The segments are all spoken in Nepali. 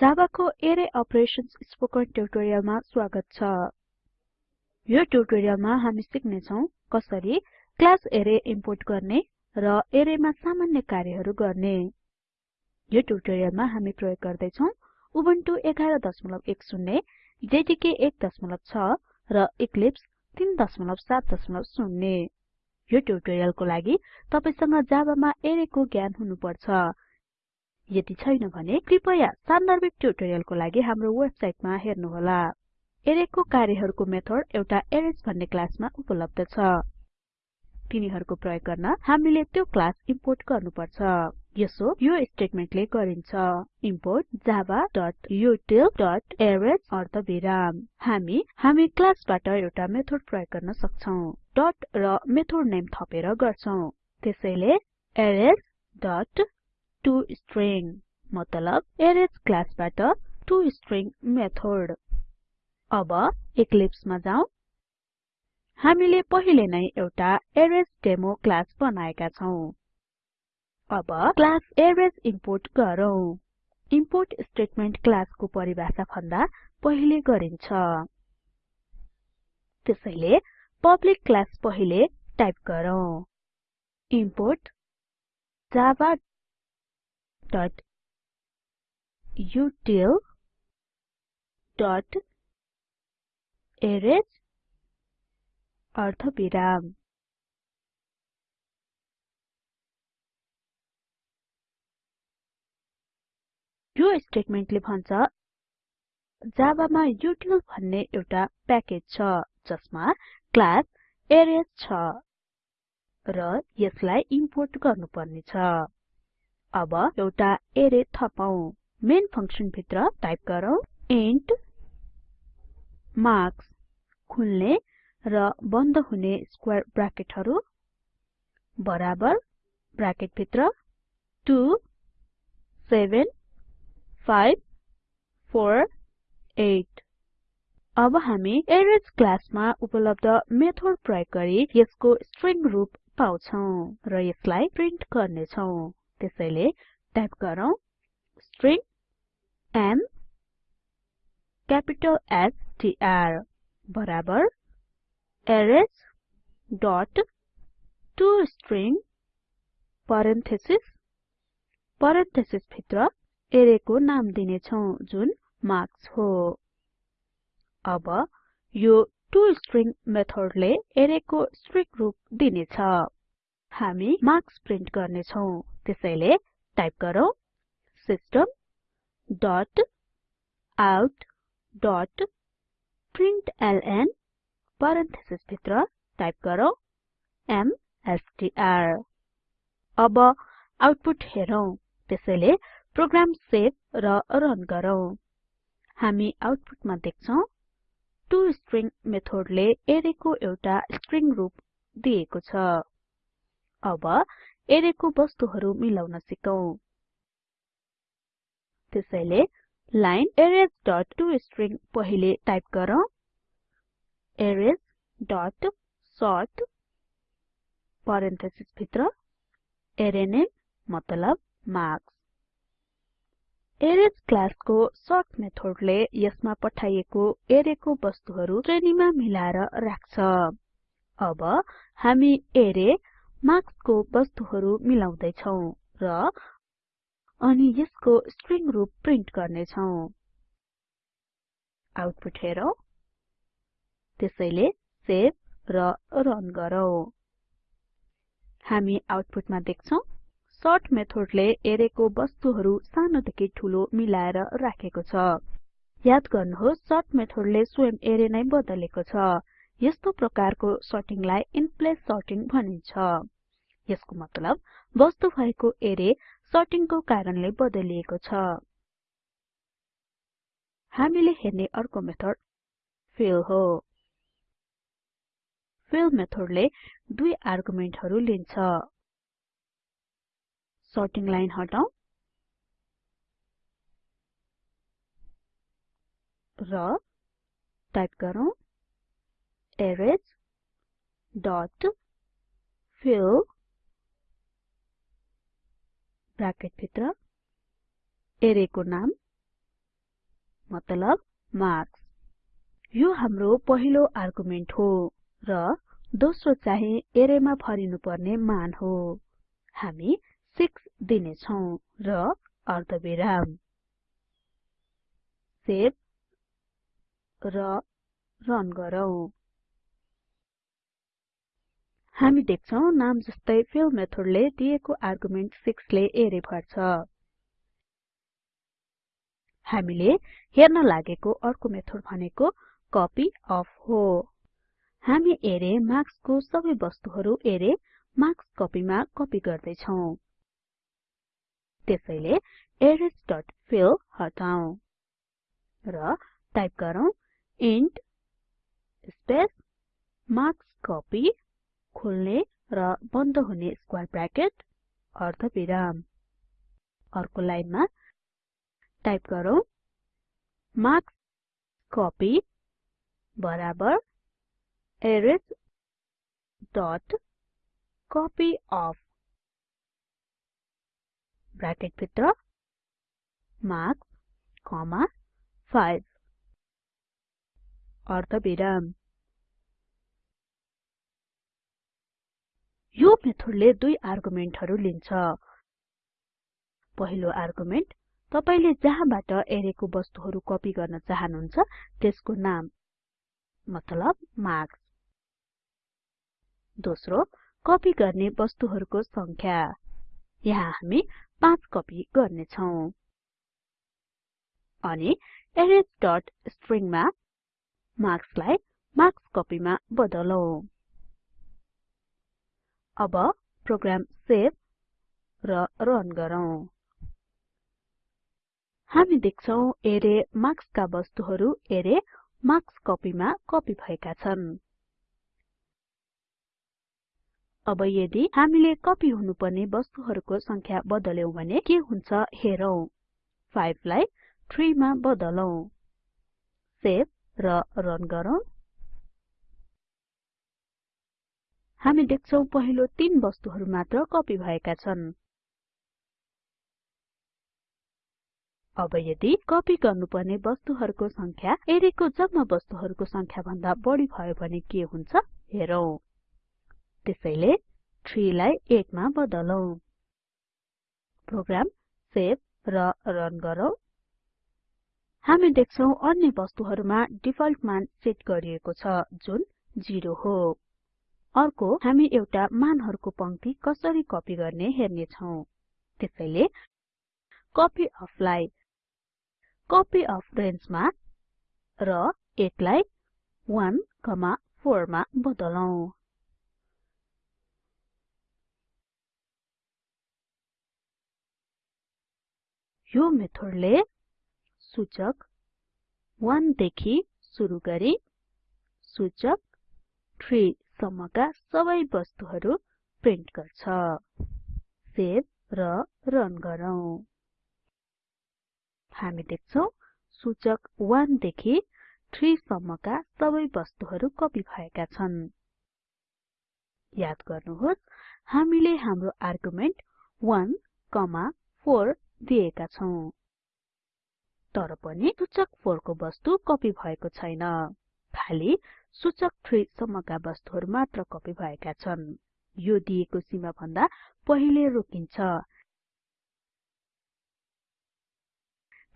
जावाको एरे अपरेशन्स स्पोकन ट्युटोरियलमा स्वागत छ। यो ट्युटोरियलमा हामी सिक्ने छौं कसरी क्लास एरे इम्पोर्ट गर्ने र एरेमा सामान्य कार्यहरू गर्ने। यो ट्युटोरियलमा हामी प्रयोग गर्दै छौं उबुन्टु 1110 जेडीके 16 र इक्लिप्स 370 यो ट्युटोरियलको लागि तपाईसँग जावामा एरेको ज्ञान हुनुपर्छ। यदि छैन भने कृपया सान्दर्भिक ट्युटोरियलको लागि हाम्रो वेबसाइटमा हेर्नुहोला। एरेको कार्यहरुको मेथड एउटा एरेज भन्ने क्लासमा उपलब्ध छ। तिनीहरुको प्रयोग गर्न हामीले त्यो क्लास इम्पोर्ट गर्नुपर्छ। यसो यो स्टेटमेन्टले गरिन्छ। इम्पोर्ट javaउटिल अर्धविराम हामी हामी क्लासबाट एउटा मेथड प्रयोग गर्न सक्छौं। डट र मेथड नेम थपेर गर्छौं। त्यसैले अरेज डट टोस्ट्रिङ मतलब अरेज क्लासबाट टोस्ट्रिङ मेथड। अब इक्लिप्समा जाउँ। हामीले पहिले नै एउटा एरेज डेमो क्लास बनाएका छौं। अब क्लास एरेज इम्पोर्ट गरौँ। इम्पोर्ट स्टेटमेन्ट क्लासको परिभाषा भन्दा पहिले गरिन्छ। त्यसैले पब्लिक क्लास पहिले टाइप गरौँ। इम्पोर्ट javaउटिल.अरेज अर्धविराम यो स्टेटमेन्टले भन्छ जावामा युटिल भन्ने एउटा प्याकेज छ जसमा क्लास एरेज छ र यसलाई इम्पोर्ट गर्नुपर्ने छ अब एउटा एरे थपौं मेन फंक्सन भित्र टाइप गरौँ। इन्ट मार्क्स खुल्ने र बन्द हुने स्क्वायर ब्राकेटहरु बराबर ब्राकेट भित्र 2 7 5 4 8 अब हामी एरेज क्लासमा उपलब्ध मेथड प्रयोग गरी यसको स्ट्रिङ रूप पाउँछौं र यसलाई प्रिन्ट गर्ने छौं त्यसैले टाइप गरौँ string M capital S T R बराबर Arrays dot to string parenthesis parenthesis भित्र एरेको नाम दिनेछौं जुन मार्क्स हो। अब यो टोस्ट्रिङ मेथडले एरेको स्ट्रिङ रूप दिनेछ। हामी मार्क्स प्रिन्ट गर्ने छौं त्यसैले टाइप गरौँ। सिस्टम डट आउट डट भित्र टाइप गरौँ। एमएसटीआर अब आउटपुट हेरौं। त्यसैले प्रोग्राम सेभ र रन गरौँ। हामी आउटपुटमा देख्छौं टोस्ट्रिङ मेथडले एरेको एउटा स्ट्रिङ रूप दिएको छ। अब एरेको वस्तुहरु मिलाउन सिकौं। त्यसैले लाइन अरेज डट टोस्ट्रिङ पहिले टाइप गरौँ। अरेज डट सोर्ट भित्र अरे नेम मतलब मार्क्स एरेज क्लासको सर्ट मेथडले यसमा पठाइएको एरेको वस्तुहरु श्रेणीमा मिलाएर राख्छ। अब हामी एरे मार्क्सको वस्तुहरु मिलाउँदै छौं र अनि यसको स्ट्रिङ रूप प्रिन्ट गर्ने छौं आउटपुट हेरौं। त्यसैले सेभ र रन गरौँ। हामी आउटपुटमा देख्छौं सर्ट मेथडले एरेको वस्तुहरु सानोदेखि ठूलो मिलाएर राखेको छ। याद गर्नुहोस् सर्ट मेथडले स्वयं एरे नै बदलेको छ। यस्तो प्रकारको सर्टिङलाई इनप्लेस सर्टिङ भनिन्छ। यसको मतलब वस्तु भएको एरे सर्टिङको कारणले बदलिएको छ। हामीले हेर्ने अर्को मेथड फिल हो। फिल मेथडले दुई आर्गुमेन्टहरु लिन्छ। सर्टिङ लाइन हटाऊ र टाइप गरौँ। अरेज डट फिल ब्राकेट एरेको नाम मतलब मार्क्स यो हाम्रो पहिलो आर्गुमेन्ट हो र दोस्रो चाहिँ एरेमा भरिनु पर्ने मान हो। हामी 6 दिने छौं र अर्धविराम। सेभ र रन गरौँ। हामी देख्छौं नाम जस्तै फिल मेथडले दिएको आर्गुमेन्ट 6 ले एरे भर्छ। हामीले हेर्न लागेको अर्को मेथड भनेको कपीअफ हो। हामी एरे मार्क्सको सबै वस्तुहरु एरे मार्क्स कपीमा कपी गर्दै छौं त्यसैले arraysफिल हटाऊ र टाइप गरौँ इन्ट स्पेस मार्क्सकोपी खोल्ने र बन्द हुने स्क्वायर ब्र्याकेट अर्धविराम अर्को लाइनमा टाइप गरौँ। मार्क्सकोपी बराबर arrays dot copy of bracket भित्र मार्क्स कमा 5 अर्धविराम यो मेथडले दुई आर्गुमेन्टहरु लिन्छ। पहिलो आर्गुमेन्ट तपाईले जहाँबाट एरेको वस्तुहरु कपी गर्न चाहनुहुन्छ त्यसको नाम मतलब मार्क्स दोस्रो कपी गर्ने वस्तुहरुको संख्या यहाँ हामी 5 कपी गर्ने छौं अनि arrays.string मा मार्क्सलाई मार्क्स कपीमा बदलौं। अब प्रोग्राम सेभ र रन गरौँ। हामी देख्छौं एरे मार्क्सका वस्तुहरु एरे मार्क्स कपीमा कपी भएका छन्। अब यदि हामीले कपी हुनुपर्ने वस्तुहरुको संख्या बदल्यौं भने के हुन्छ हेरौं। 5 लाई 3 मा बदलौं। सेभ र रन गरौँ। हामी देख्छौं पहिलो तीन वस्तुहरु मात्र कपी भएका छन्। अब यदि कपी गर्नुपर्ने वस्तुहरुको संख्या एरेको जम्मा वस्तुहरुको संख्या भन्दा बढी भयो भने के हुन्छ? हेरौं। त्यसैले 3 लाई 8 मा बदलौं। प्रोग्राम सेभ र रन गरौँ। हामी देख्छौं अन्य वस्तुहरुमा डिफल्ट मान सेट गरिएको छ जुन 0 हो। अर्को हामी एउटा मानहरुको पंक्ति कसरी कपी गर्ने हेर्ने छौं त्यसैले कपीअफ लाई कपीअफ रेन्ज मा र 8 लाई 1 4 मा बदलौं। यो मेथडले सूचक 1 देखि सुरु गरी सूचक 3 सम्मका सबै वस्तुहरु प्रिन्ट गर्छ। सेभ र रन गरौँ। हामी देख्छौं सूचक 1 देखि 3 सम्मका सबै वस्तुहरु कपी भएका छन्। याद गर्नुहोस् हामीले हाम्रो आर्गुमेन्ट 1 4 दिएका छौं। तर पनि सूचक 4 को वस्तु कपी भएको छैन। खाली सूचक 3 सम्मका वस्तुहरु मात्र कपी भएका छन्। यो दिएको सीमा भन्दा पहिले रोकिन्छ।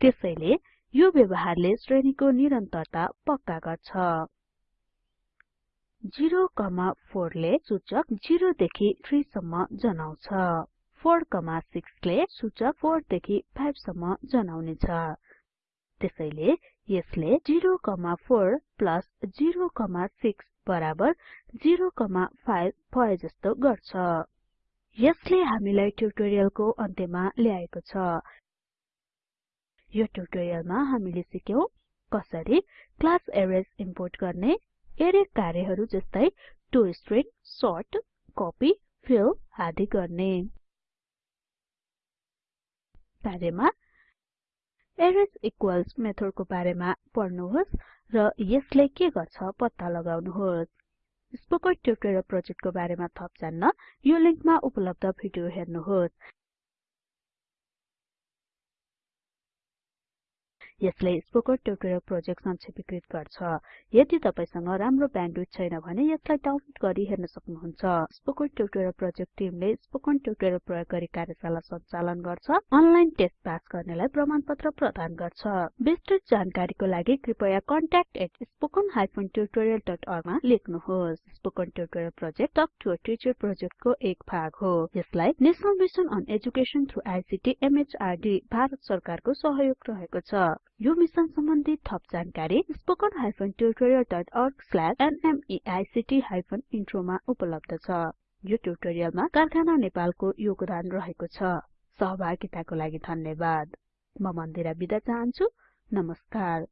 त्यसैले यो व्यवहारले श्रेणीको निरन्तरता पक्का गर्छ। 0 4 ले सूचक 0 देखि 3 सम्म जनाउँछ। 4 6 ले सूचक 4 देखि 5 सम्म जनाउनेछ। त्यसैले यसले 0 4 0 6 बराबर 0 5 भए जस्तो गर्छ। यसले हामीलाई ट्युटोरियलको अन्त्यमा ल्याएको छ। यो ट्युटोरियलमा हामीले सिक्यौं कसरी क्लास एरेज इम्पोर्ट गर्ने एरे कार्यहरु जस्तै टोस्ट्रिङ सोर्ट कपी फिल आदि गर्ने। कार्यमा एरेज इक्वल्स मेथडको बारेमा पढ्नुहोस् र यसले के गर्छ पत्ता लगाउनुहोस्। स्पोकन ट्युटोरियल प्रोजेक्टको बारेमा थप जान्न यो लिंकमा उपलब्ध भिडियो हेर्नुहोस्। यसले स्पोकन ट्युटोरियल प्रोजेक्ट संक्षेपीकृत गर्छ। यदि तपाईसँग राम्रो ब्यान्डविड्थ छैन भने यसलाई डाउनलोड गरी हेर्न सक्नुहुन्छ। स्पोकन ट्युटोरियल प्रोजेक्ट टिमले स्पोकन ट्युटोरियल प्रयोग गरी कार्यशाला सञ्चालन गर्छ अनलाइन टेस्ट पास गर्नेलाई प्रमाणपत्र प्रदान गर्छ। विस्तृत जानकारीको लागि कृपया contactspoken tutorialorg मा लेख्नुहोस्। Spoken tutorial project talk to teacher प्रोजेक्टको एक भाग हो। यसलाई national mission on education through ICT MHRD Bharat सरकारको सहयोग रहेको छ। यो मिसन सम्बन्धी थप जानकारी ओर्ग स्ल्याश नमेक्ट हाइफेन इन्ट्रोमा उपलब्ध छ। यो ट्युटोरियलमा कारखाना नेपालको योगदान रहेको छ। सहभागिताको लागि धन्यवाद। म मन्दिरा बिदा चाहन्छु। नमस्कार।